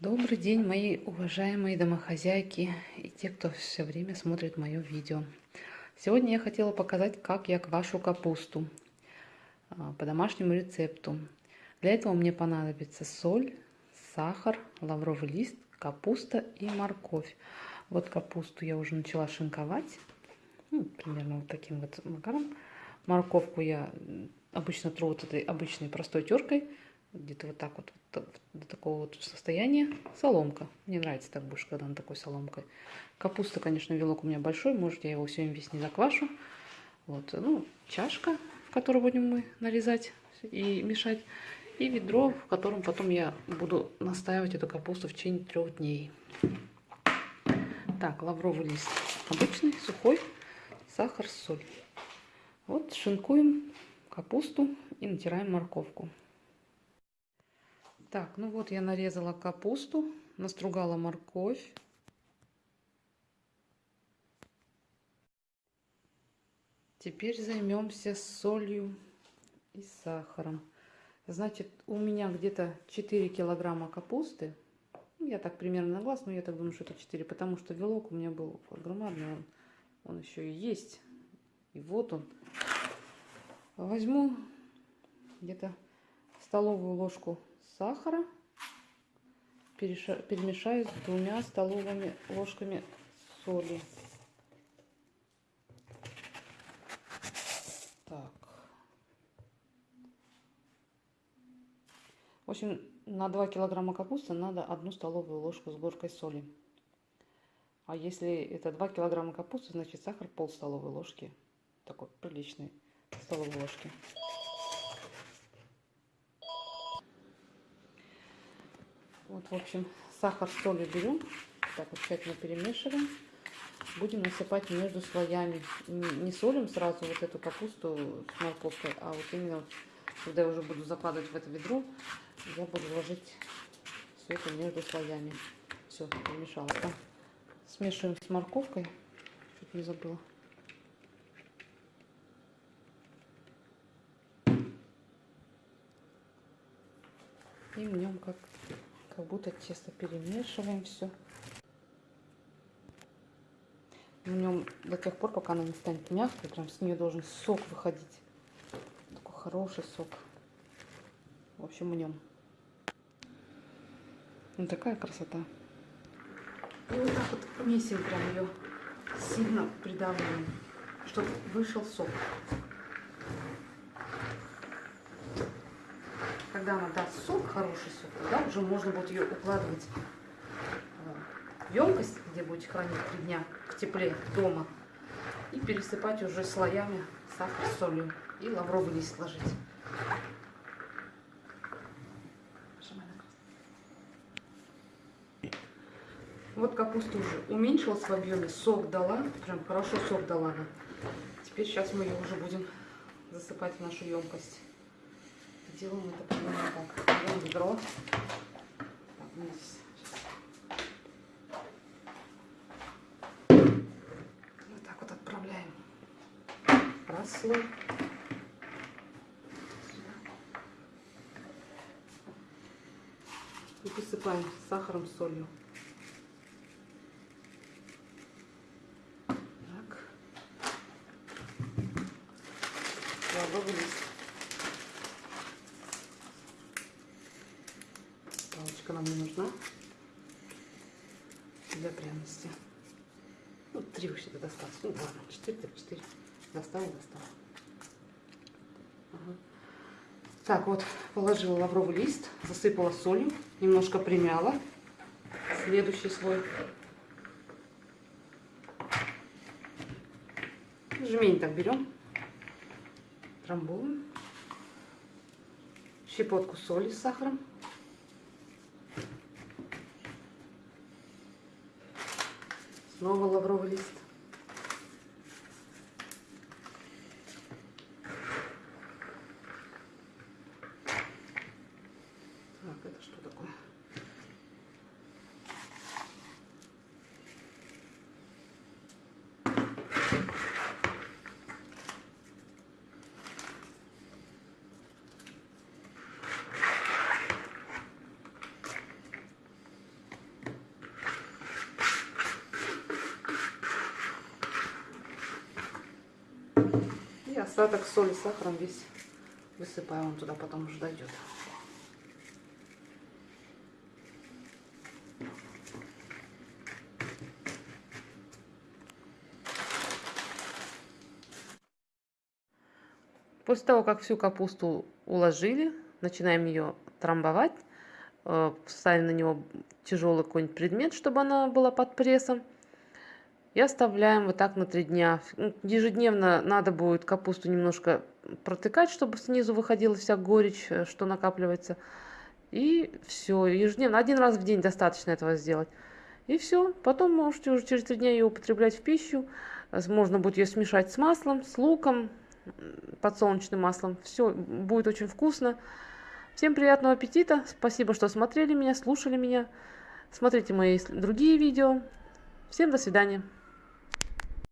Добрый день, мои уважаемые домохозяйки и те, кто все время смотрит мое видео. Сегодня я хотела показать, как я квашу капусту а, по домашнему рецепту. Для этого мне понадобится соль, сахар, лавровый лист, капуста и морковь. Вот капусту я уже начала шинковать, ну, примерно вот таким вот макаром. Морковку я обычно тру вот этой обычной простой теркой, где-то вот так вот, до такого вот состояния. Соломка. Мне нравится так больше, когда она такой соломкой. Капуста, конечно, вилок у меня большой, может, я его сегодня весь не заквашу. Вот, ну, чашка, в которой будем мы нарезать и мешать. И ведро, в котором потом я буду настаивать эту капусту в течение трех дней. Так, лавровый лист обычный, сухой, сахар, соль. Вот шинкуем капусту и натираем морковку. Так, ну вот я нарезала капусту, настругала морковь. Теперь займемся солью и сахаром. Значит, у меня где-то 4 килограмма капусты. Ну, я так примерно на глаз, но я так думаю, что это 4, потому что вилок у меня был громадный, он, он еще и есть. И вот он. Возьму где-то столовую ложку сахара перемешаю с двумя столовыми ложками соли. Так. В общем, на 2 килограмма капусты надо одну столовую ложку с горкой соли. А если это 2 килограмма капусты, значит сахар пол столовой ложки. Такой приличный столовой ложки. Вот, в общем, сахар, соль берем, так вот тщательно перемешиваем. Будем насыпать между слоями. Не солим сразу вот эту капусту с морковкой, а вот именно, когда я уже буду закладывать в это ведро, я буду ложить все это между слоями. Все, перемешалось. Да? Смешиваем с морковкой. Чуть не забыла. И в нем как как будто тесто перемешиваем все. В нем до тех пор, пока она не станет мягкой, прям с нее должен сок выходить. Такой хороший сок. В общем, в нем. Ну, такая красота. И вот так вот месим прям ее сильно придавливаем, чтобы вышел сок. Когда она даст сок, хороший сок, тогда уже можно будет ее укладывать в емкость, где будете хранить три дня в тепле дома, и пересыпать уже слоями сахар с солью и лавровый лист ложить. Вот капуста уже уменьшилась в объеме, сок дала, прям хорошо сок дала. Теперь сейчас мы ее уже будем засыпать в нашу емкость делаем это примерно так. Берем. Так, здесь. Вот так вот отправляем расслой. И посыпаем сахаром, солью. Так. Лавровый лист. Палочка нам не нужна для пряности. Ну, три вообще-то достаточно. Ну, ладно, четыре, так четыре. Достала, достала. Ага. Так, вот, положила лавровый лист, засыпала солью, немножко примяла. Следующий слой. Жмень так берем, трамбуем. Щепотку соли с сахаром. Снова лавровый лист. Так, это что такое? И остаток соли, сахаром весь высыпаю. Он туда потом уже дойдет. После того, как всю капусту уложили, начинаем ее трамбовать. Э, ставим на него тяжелый какой-нибудь предмет, чтобы она была под прессом. И оставляем вот так на три дня. Ежедневно надо будет капусту немножко протыкать, чтобы снизу выходила вся горечь, э, что накапливается. И все, ежедневно, один раз в день достаточно этого сделать. И все, потом можете уже через три дня ее употреблять в пищу. Можно будет ее смешать с маслом, с луком, подсолнечным маслом. Все будет очень вкусно. Всем приятного аппетита. Спасибо, что смотрели меня, слушали меня. Смотрите мои другие видео. Всем до свидания.